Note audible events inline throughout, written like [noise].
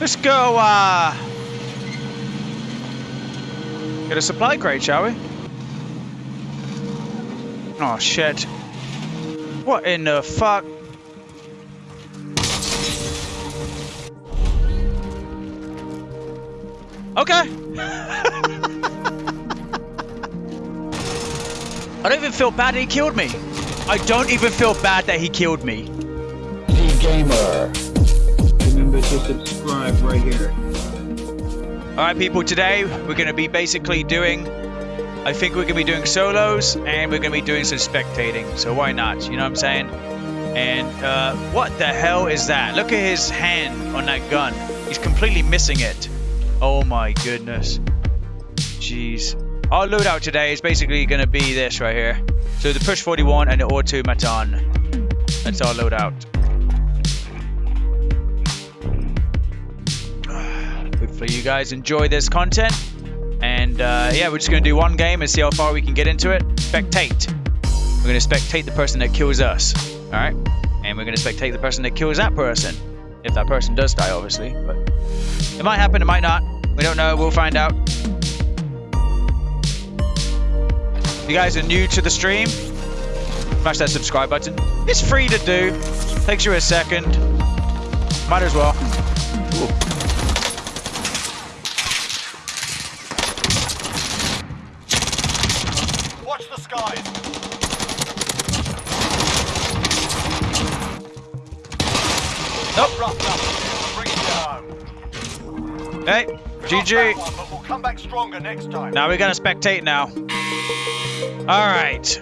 Let's go, uh... Get a supply crate, shall we? Oh, shit. What in the fuck? Okay. [laughs] I don't even feel bad that he killed me. I don't even feel bad that he killed me. The Gamer. To subscribe right here. Alright people, today we're going to be basically doing, I think we're going to be doing solos and we're going to be doing some spectating. So why not, you know what I'm saying? And uh, what the hell is that? Look at his hand on that gun. He's completely missing it. Oh my goodness. Jeez. Our loadout today is basically going to be this right here. So the Push 41 and the Automaton. That's our loadout. Hopefully you guys enjoy this content. And uh, yeah, we're just going to do one game and see how far we can get into it. Spectate. We're going to spectate the person that kills us. Alright? And we're going to spectate the person that kills that person. If that person does die, obviously. But it might happen, it might not. We don't know, we'll find out. If you guys are new to the stream, smash that subscribe button. It's free to do. Takes you a second. Might as well. Hey, GG. one, we'll come back stronger next time. Now we're gonna spectate now. Alright.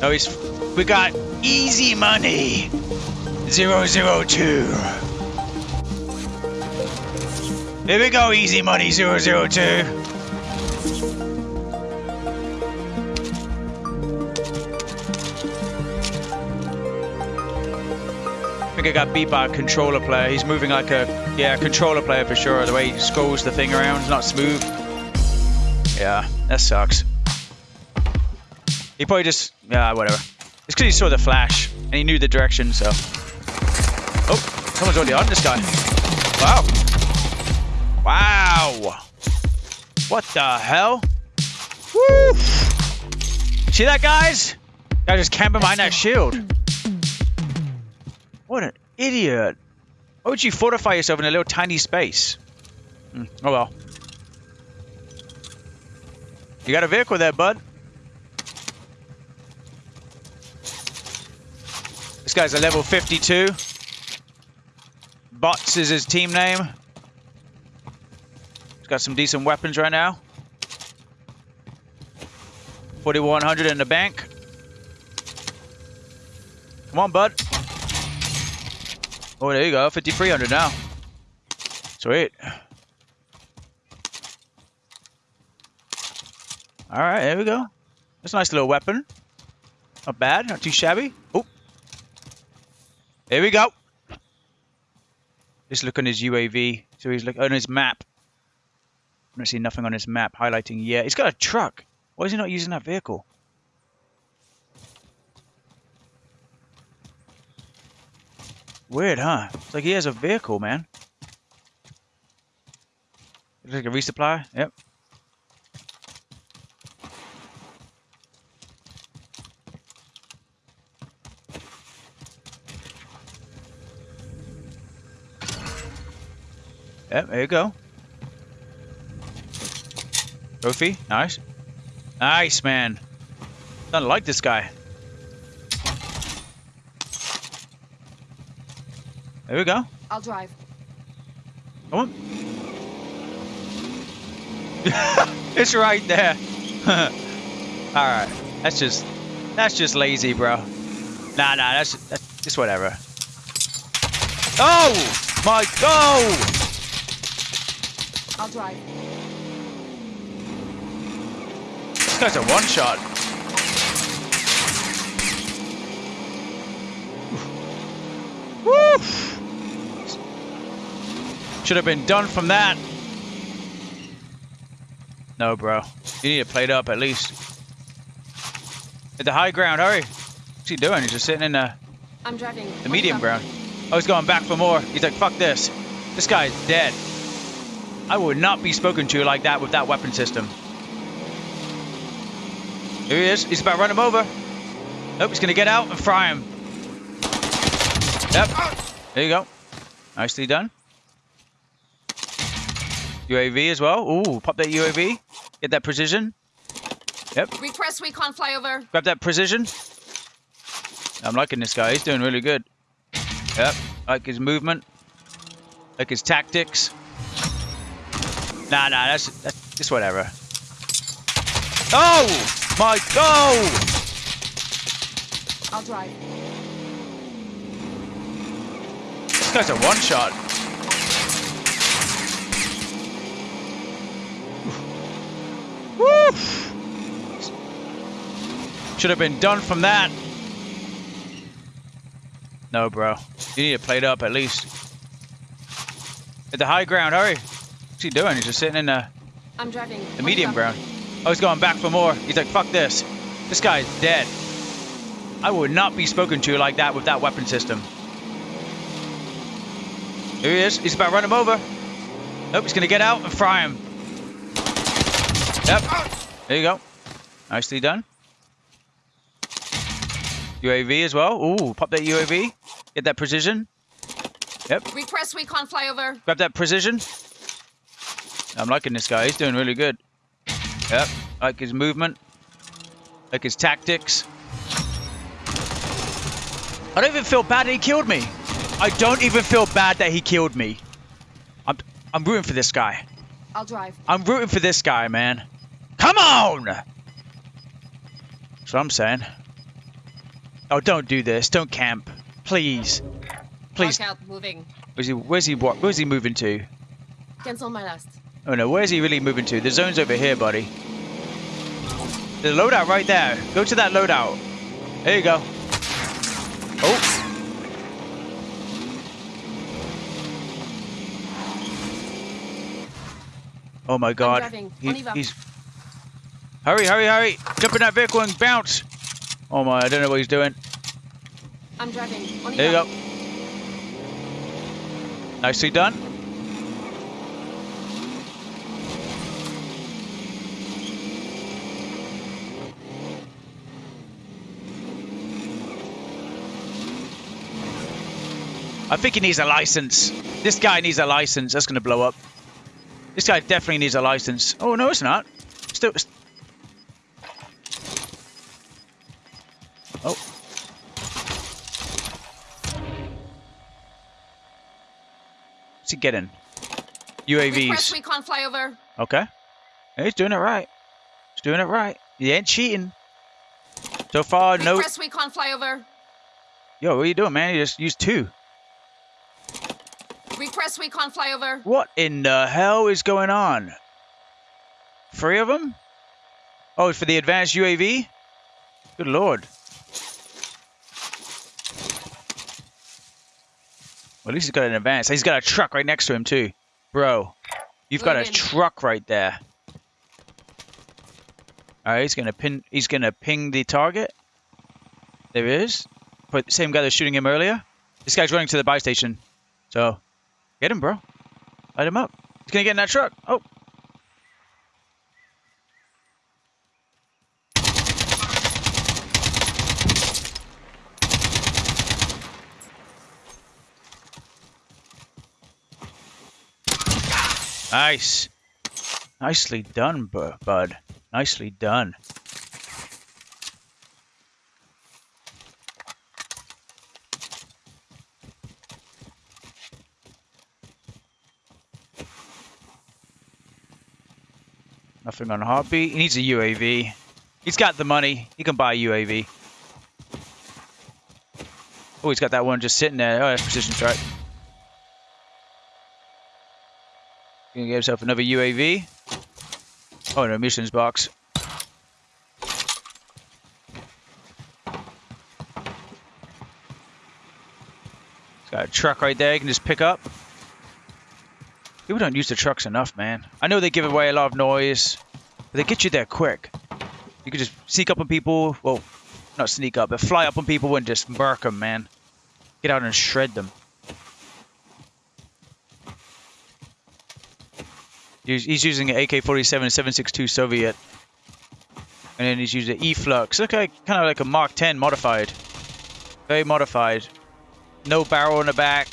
No, he's we got easy money. Zero zero two. Here we go, easy money zero zero two. Think I got beat by a controller player. He's moving like a yeah controller player for sure. The way he scrolls the thing around is not smooth. Yeah, that sucks. He probably just yeah whatever. It's because he saw the flash and he knew the direction. So oh, someone's already on this guy. Wow. Wow. What the hell? Woo! See that, guys? Guy just camping behind that shield. What an idiot. Why would you fortify yourself in a little tiny space? Hmm, Oh well. You got a vehicle there, bud. This guy's a level 52. Bots is his team name. He's got some decent weapons right now. 4100 in the bank. Come on, bud. Oh, there you go. 5,300 now. Sweet. Alright, there we go. That's a nice little weapon. Not bad. Not too shabby. Oh. There we go. Just look on his UAV. So he's like on his map. I don't see nothing on his map highlighting yet. He's got a truck. Why is he not using that vehicle? Weird, huh? It's like he has a vehicle, man. Looks like a resupply. Yep. Yep, there you go. Trophy, nice. Nice, man. Don't like this guy. There we go. I'll drive. Come on. [laughs] it's right there. [laughs] Alright. That's just that's just lazy, bro. Nah nah, that's that's just whatever. Oh my god! I'll drive. This guy's a one shot. Woo! Should have been done from that. No, bro. You need to plate up at least. At the high ground, hurry. What's he doing? He's just sitting in the, I'm driving. the medium ground. Oh, he's going back for more. He's like, fuck this. This guy's dead. I would not be spoken to like that with that weapon system. Here he is. He's about to run him over. Nope, he's going to get out and fry him. Yep. There you go. Nicely done. UAV as well. Ooh, pop that UAV. Get that precision. Yep. Request recon flyover. Grab that precision. I'm liking this guy. He's doing really good. Yep. Like his movement. Like his tactics. Nah, nah, that's, that's just whatever. Oh! My God! I'll drive. This guy's a one-shot. Woo! Should have been done from that. No, bro. You need to plate up at least. At the high ground, hurry. What's he doing? He's just sitting in the, I'm driving. the medium ground. Oh, he's going back for more. He's like, fuck this. This guy's dead. I would not be spoken to like that with that weapon system. Here he is. He's about to run him over. Nope, he's going to get out and fry him. Yep. There you go. Nicely done. UAV as well. Ooh, pop that UAV. Get that precision. Yep. Request recon flyover. Grab that precision. I'm liking this guy. He's doing really good. Yep. Like his movement. Like his tactics. I don't even feel bad that he killed me. I don't even feel bad that he killed me. I'm I'm rooting for this guy. I'll drive. I'm rooting for this guy, man. Come on! That's what I'm saying. Oh, don't do this. Don't camp. Please. Please. Mark out. Moving. Where's he, where's he, what, where's he moving to? Cancel my last. Oh no, where's he really moving to? The zone's over here, buddy. The loadout right there. Go to that loadout. There you go. Oh. Oh my god. He- he's... Hurry, hurry, hurry! Jump in that vehicle and bounce! Oh my, I don't know what he's doing. I'm driving. On There you go. Nicely done. I think he needs a license. This guy needs a license. That's going to blow up. This guy definitely needs a license. Oh, no, it's not. Still. Oh. What's he getting? Request UAVs. recon flyover. Okay. He's doing it right. He's doing it right. He ain't cheating. So far, no. Request recon flyover. Yo, what are you doing, man? You just used two. Request recon flyover. What in the hell is going on? Three of them? Oh, for the advanced UAV? Good lord. Well, at least he's got an advance. He's got a truck right next to him, too. Bro, you've got a truck right there. Alright, he's gonna pin he's gonna ping the target. There he is. But same guy that's shooting him earlier. This guy's running to the buy station. So get him, bro. Light him up. He's gonna get in that truck. Oh. Nice. Nicely done, bud. Nicely done. Nothing on heartbeat. He needs a UAV. He's got the money. He can buy a UAV. Oh, he's got that one just sitting there. Oh, that's precision strike. Gonna get himself another UAV. Oh no, missions box. He's got a truck right there. You can just pick up. People don't use the trucks enough, man. I know they give away a lot of noise, but they get you there quick. You can just sneak up on people. Well, not sneak up, but fly up on people and just murk them, man. Get out and shred them. He's, using an AK-47 7.62 Soviet. And then he's using E-Flux. Okay, kind of like a Mark 10 modified. Very modified. No barrel in the back.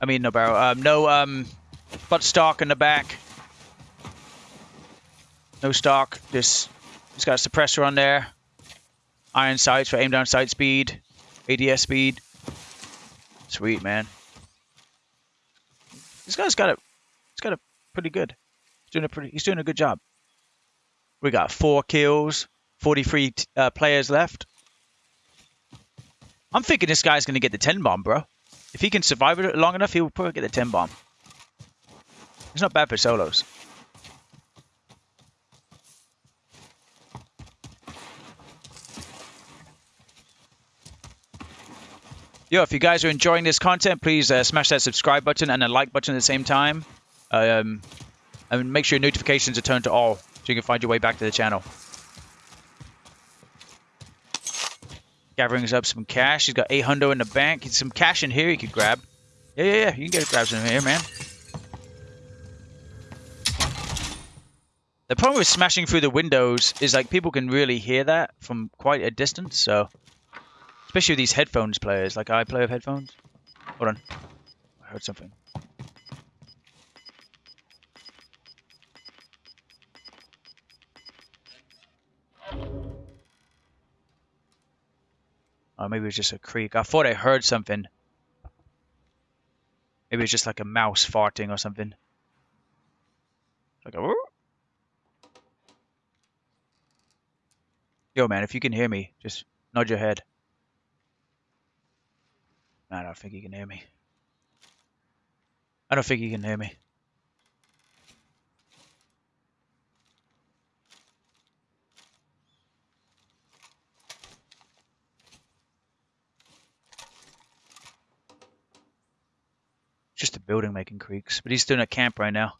I mean, no barrel. Um, no um, butt stock in the back. No stock. Just, just got a suppressor on there. Iron sights for aim down sight speed. ADS speed. Sweet, man. This guy's got it. He's got it pretty good. He's doing a pretty. He's doing a good job. We got four kills, 43 uh, players left. I'm thinking this guy's gonna get the 10 bomb, bro. If he can survive it long enough, he'll probably get the 10 bomb. It's not bad for solos. Yo, if you guys are enjoying this content, please uh, smash that subscribe button and the like button at the same time. Um, and make sure your notifications are turned to all so you can find your way back to the channel. Gathering up some cash. He's got 800 in the bank. He's some cash in here he could grab. Yeah, yeah, yeah. You can get grab some here, man. The problem with smashing through the windows is like people can really hear that from quite a distance, so especially with these headphones players, like I play with headphones. Hold on. I heard something. Oh, maybe it was just a creak. I thought I heard something. Maybe it's just like a mouse farting or something. Like a. Yo, man, if you can hear me, just nod your head. I don't think you can hear me. I don't think you can hear me. Just a building making creaks, but he's doing a camp right now.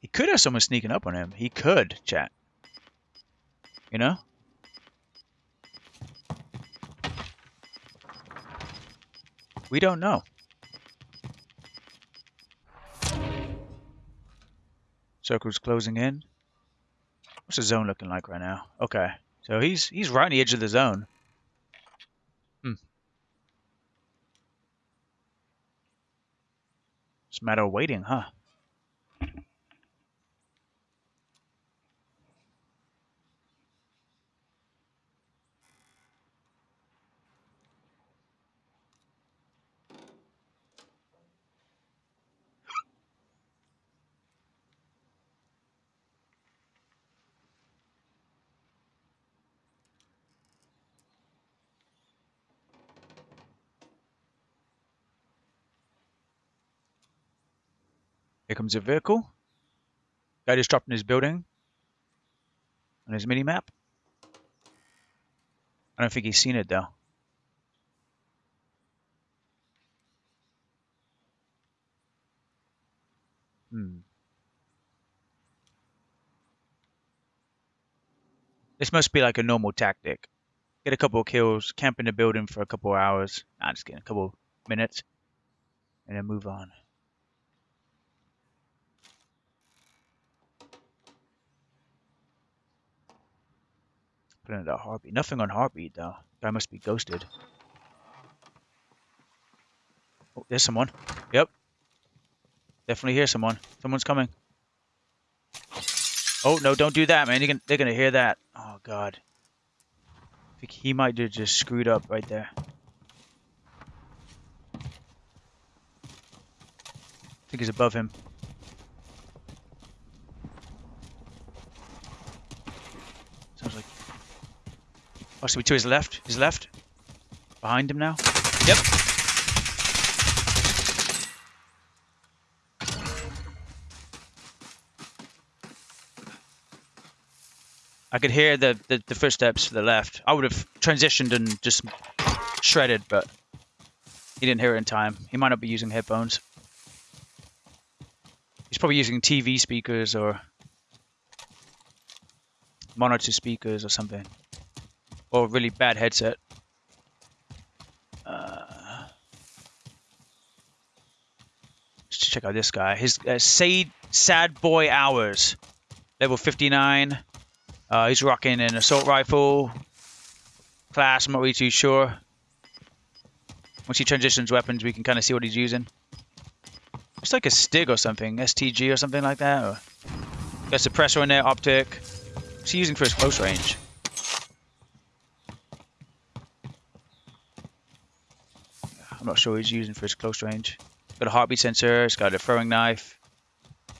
He could have someone sneaking up on him. He could, chat. You know? We don't know. Circle's closing in. What's the zone looking like right now? Okay. So he's he's right on the edge of the zone. Hmm. It's a matter of waiting, huh? Here comes a vehicle. Guy just dropped in his building. On his mini map. I don't think he's seen it though. Hmm. This must be like a normal tactic. Get a couple of kills, camp in the building for a couple of hours. Nah, just get a couple minutes. And then move on. Put in heartbeat. Nothing on heartbeat though. Guy must be ghosted. Oh, there's someone. Yep. Definitely hear someone. Someone's coming. Oh no! Don't do that, man. Can. They're gonna hear that. Oh god. I think he might have just screwed up right there. I think he's above him. Oh, should be to his left. His left. Behind him now. Yep. I could hear the, the, the footsteps to the left. I would have transitioned and just shredded, but he didn't hear it in time. He might not be using headphones. He's probably using TV speakers or monitor speakers or something or a really bad headset. Uh, let's check out this guy. His uh, Sad, Sad Boy Hours, level 59. Uh, he's rocking an assault rifle class. I'm not really too sure. Once he transitions weapons, we can kind of see what he's using. It's like a Stig or something, STG or something like that. Or... Got suppressor in there, optic. What's he using for his close range? Not sure what he's using for his close range. Got a heartbeat sensor, it's got a throwing knife.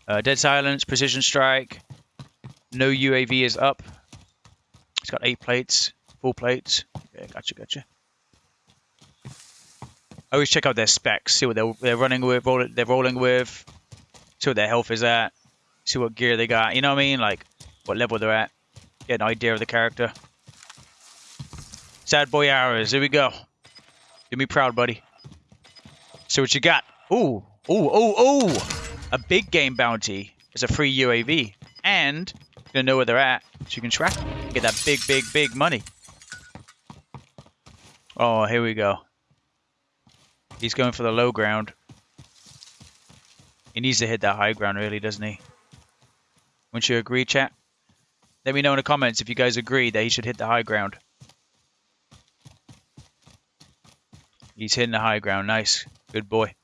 Uh, dead silence, precision strike. No UAV is up. It's got eight plates, full plates. Yeah, gotcha, gotcha. I always check out their specs, see what they're, they're running with, roll, they're rolling with, see what their health is at, see what gear they got. You know what I mean? Like what level they're at. Get an idea of the character. Sad boy hours. Here we go. Do me proud, buddy. So what you got? Ooh, ooh, ooh, ooh! A big game bounty is a free UAV, and you're gonna know where they're at, so you can track them. Get that big, big, big money. Oh, here we go. He's going for the low ground. He needs to hit that high ground, really, doesn't he? Wouldn't you agree, chat? Let me know in the comments if you guys agree that he should hit the high ground. He's hitting the high ground. Nice. Good boy.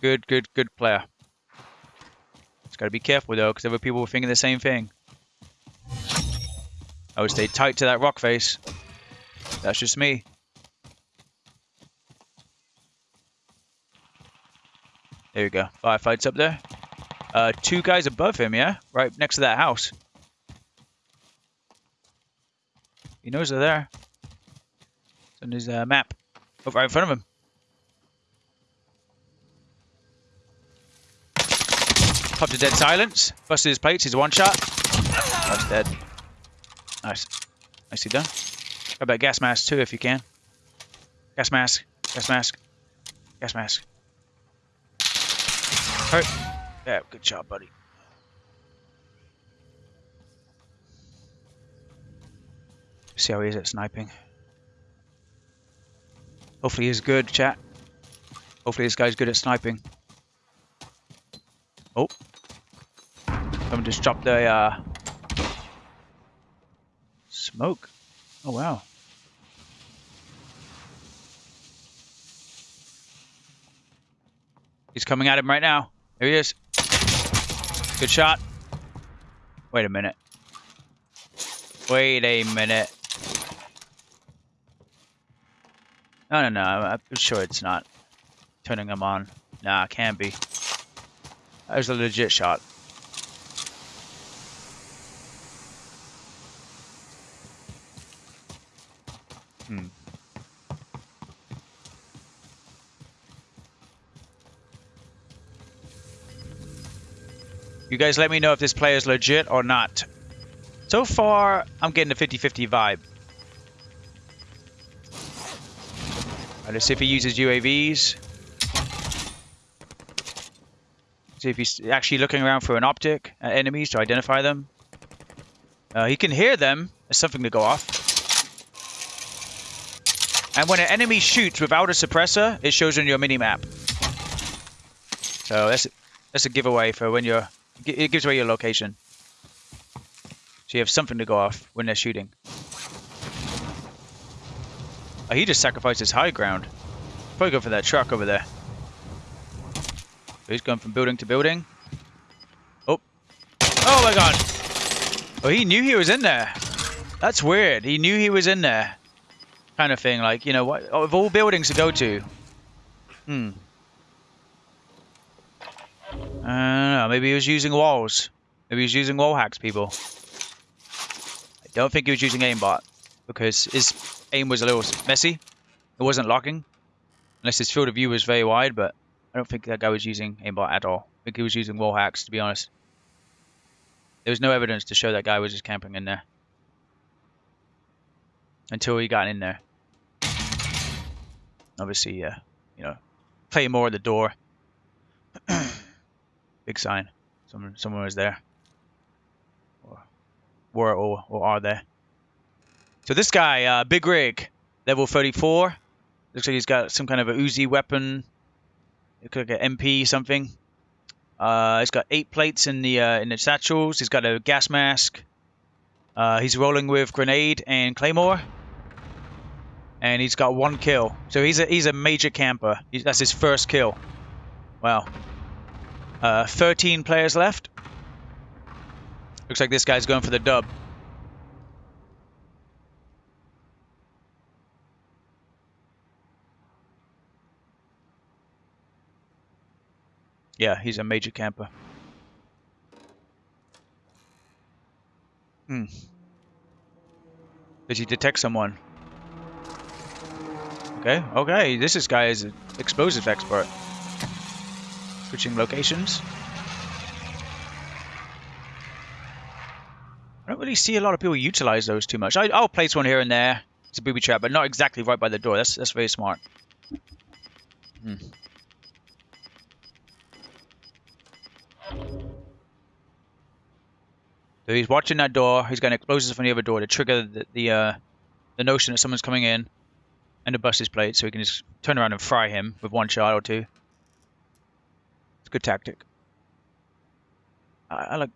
Good, good, good player. Just gotta be careful though, because other people were thinking the same thing. I would stay tight to that rock face. That's just me. There we go. Firefights up there. Uh, two guys above him, yeah? Right next to that house. He knows they're there. It's on his uh, map. Right in front of him. Popped a dead silence. Busted his plates. He's one shot. That's dead. Nice. Nicely done. How about gas mask too, if you can? Gas mask. Gas mask. Gas mask. Hurt. Yeah, good job, buddy. See how he is at sniping. Hopefully he's good, chat. Hopefully this guy's good at sniping. Oh. Someone just dropped a uh, smoke. Oh wow. He's coming at him right now. There he is. Good shot. Wait a minute. Wait a minute. No, no, no. I'm sure it's not turning him on. Nah, it can't be. That was a legit shot. Hmm. You guys let me know if this player is legit or not. So far, I'm getting a 50-50 vibe. Let's see if he uses UAVs. See if he's actually looking around for an optic at enemies to identify them. Uh, he can hear them. There's something to go off. And when an enemy shoots without a suppressor, it shows on your mini-map. So that's, that's a giveaway for when you're... It gives away your location. So you have something to go off when they're shooting. Oh, he just sacrificed his high ground. Probably go for that truck over there. He's going from building to building. Oh. Oh my god. Oh, he knew he was in there. That's weird. He knew he was in there. Kind of thing. Like, you know, what of all buildings to go to. Hmm. I don't know. Maybe he was using walls. Maybe he was using wall hacks, people. I don't think he was using aimbot. Because his aim was a little messy. It wasn't locking. Unless his field of view was very wide, but I don't think that guy was using aimbot at all. I think he was using wall hacks, to be honest. There was no evidence to show that guy was just camping in there. Until he got in there. Obviously, uh, you know, play more at the door. [clears throat] Big sign. Someone, someone was there. Or were or, or are there. So this guy, uh, Big Rig, level 34. Looks like he's got some kind of a Uzi weapon. Looks like an MP something. Uh, he's got eight plates in the uh, in the satchels. He's got a gas mask. Uh, he's rolling with grenade and claymore, and he's got one kill. So he's a he's a major camper. He's, that's his first kill. Wow. Uh, 13 players left. Looks like this guy's going for the dub. Yeah, he's a major camper. Hmm. Did he detect someone? Okay, okay. This is guy is an explosive expert. Switching locations. I don't really see a lot of people utilize those too much. I, will place one here and there. It's a booby trap, but not exactly right by the door. That's that's very smart. Hmm. So he's watching that door. He's got explosives from the other door to trigger the the, uh, the notion that someone's coming in, and to bust his plate, so he can just turn around and fry him with one shot or two. It's a good tactic. I, I like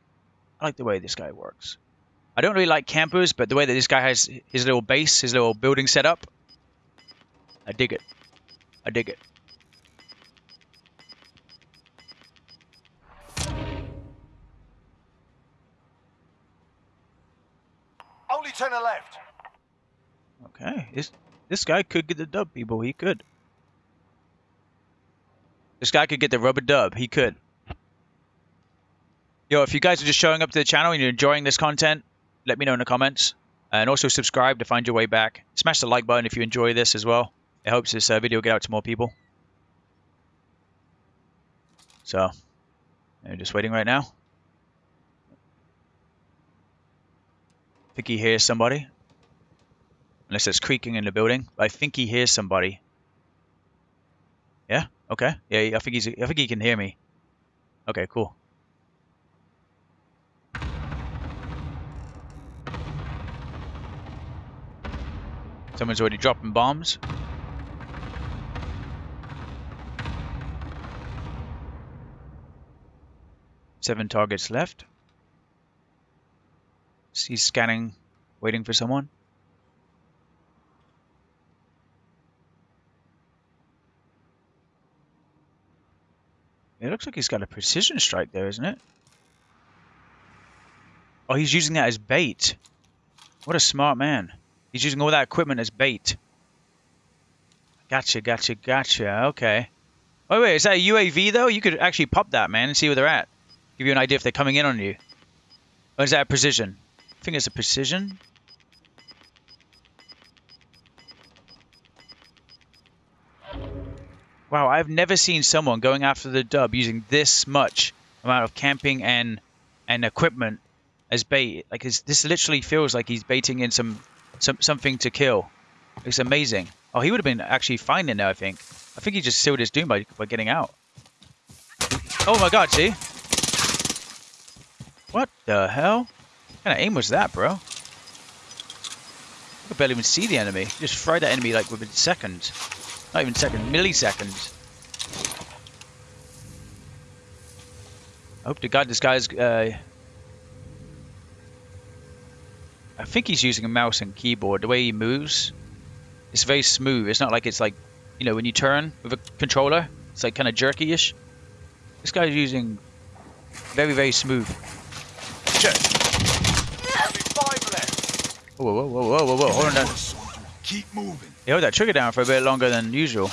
I like the way this guy works. I don't really like campers, but the way that this guy has his little base, his little building set up, I dig it. I dig it. Only turn left. Okay, this this guy could get the dub, people. He could. This guy could get the rubber dub. He could. Yo, if you guys are just showing up to the channel and you're enjoying this content, let me know in the comments. And also subscribe to find your way back. Smash the like button if you enjoy this as well. It helps this uh, video get out to more people. So, I'm just waiting right now. I think he hears somebody. Unless it's creaking in the building. I think he hears somebody. Yeah? Okay. Yeah, I think he's I think he can hear me. Okay, cool. Someone's already dropping bombs. Seven targets left. He's scanning, waiting for someone. It looks like he's got a precision strike there, isn't it? Oh, he's using that as bait. What a smart man. He's using all that equipment as bait. Gotcha, gotcha, gotcha. Okay. Oh, wait, is that a UAV, though? You could actually pop that, man, and see where they're at. Give you an idea if they're coming in on you. Or is that precision? It's a precision. Wow, I've never seen someone going after the dub using this much amount of camping and and equipment as bait. Like this literally feels like he's baiting in some some something to kill. It's amazing. Oh, he would have been actually fine in there, I think. I think he just sealed his doom by, by getting out. Oh my god, see? What the hell? Kind of aim was that, bro? I could barely even see the enemy. Just fried that enemy like within seconds. Not even seconds, milliseconds. I hope to God this guy's uh, I think he's using a mouse and keyboard. The way he moves, it's very smooth. It's not like it's like, you know, when you turn with a controller, it's like kind of jerky-ish. This guy's using very, very smooth. Only five left. Whoa, whoa, whoa, whoa, whoa, whoa. Hold on down. Keep moving. He held that trigger down for a bit longer than usual.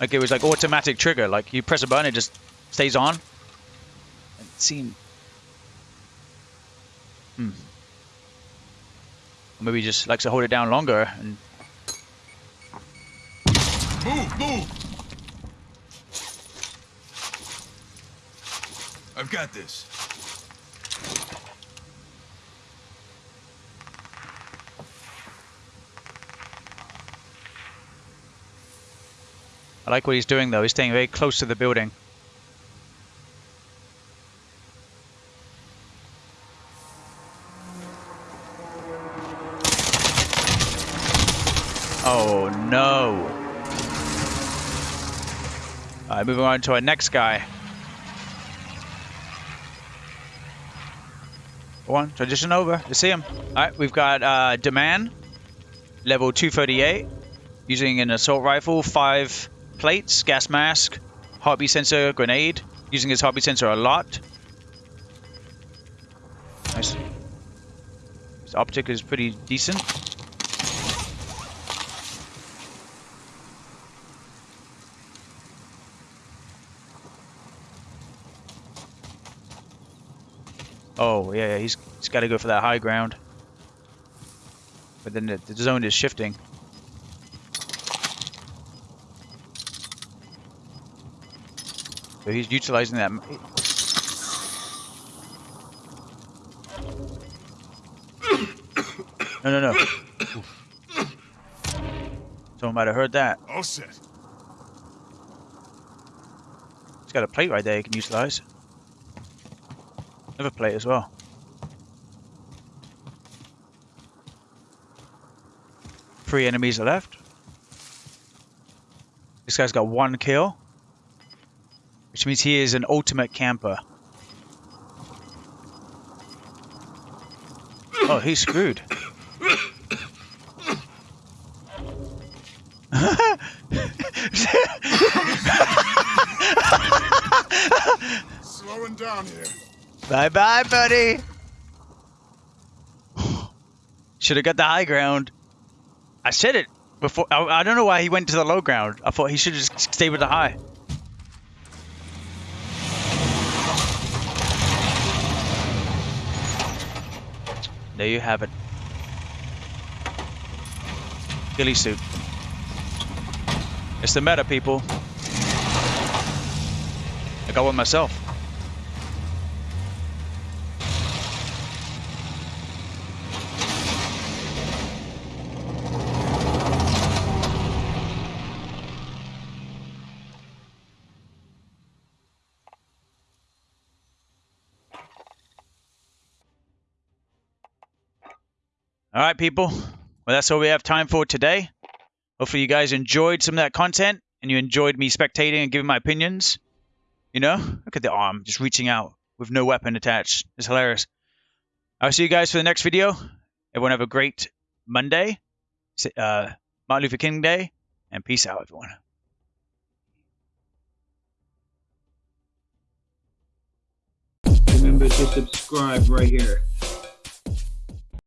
Like it was like automatic trigger. Like you press a button, it just stays on. It seemed Hmm. Maybe just likes to hold it down longer and. Move, move. I've got this. I like what he's doing though. He's staying very close to the building. Oh no. All right, moving on to our next guy. Go on, transition over. You see him. All right, we've got uh, Demand, level 238, using an assault rifle, five plates, gas mask, heartbeat sensor, grenade, using his heartbeat sensor a lot. Nice. His optic is pretty decent. Oh, yeah, yeah he's, he's got to go for that high ground. But then the, the zone is shifting. So he's utilizing that. [coughs] No, no, no. [coughs] Someone might have heard that. All set. He's got a plate right there you can utilize. Another plate as well. Three enemies are left. This guy's got one kill. Means he is an ultimate camper. Oh, he's screwed. Slowing down here. Bye bye, buddy. Should have got the high ground. I said it before. I, I don't know why he went to the low ground. I thought he should just stay with the high. You have it. Ghillie suit. It's the meta, people. I got one myself. All right, people. Well, that's all we have time for today. Hopefully, you guys enjoyed some of that content and you enjoyed me spectating and giving my opinions. You know, look at the arm just reaching out with no weapon attached. It's hilarious. I'll see you guys for the next video. Everyone have a great Monday, uh, Martin Luther King Day, and peace out, everyone. Remember to subscribe right here.